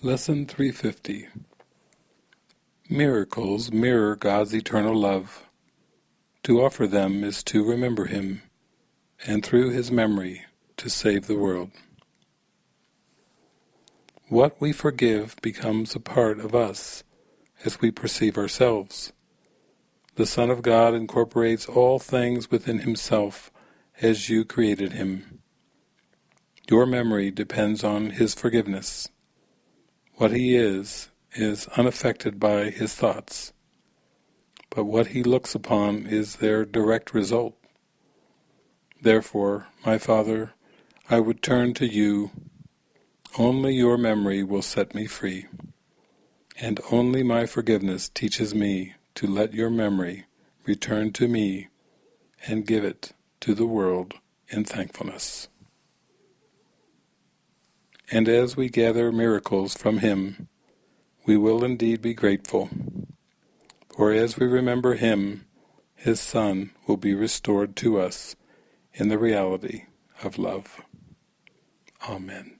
Lesson 350 Miracles mirror God's eternal love. To offer them is to remember Him, and through His memory to save the world. What we forgive becomes a part of us as we perceive ourselves. The Son of God incorporates all things within Himself as you created Him. Your memory depends on His forgiveness. What He is, is unaffected by His thoughts, but what He looks upon is their direct result. Therefore, my Father, I would turn to you. Only your memory will set me free, and only my forgiveness teaches me to let your memory return to me and give it to the world in thankfulness. And as we gather miracles from Him, we will indeed be grateful, for as we remember Him, His Son will be restored to us in the reality of love. Amen.